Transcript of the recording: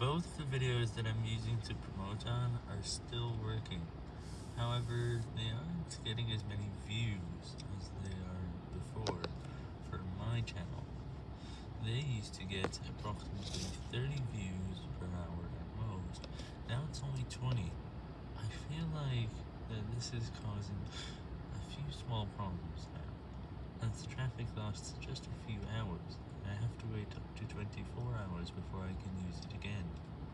Both the videos that I'm using to promote on are still working. However, they aren't getting as many views as they are before for my channel. They used to get approximately 30 views per hour at most. Now it's only 20. I feel like that this is causing a few small problems now. As traffic loss, just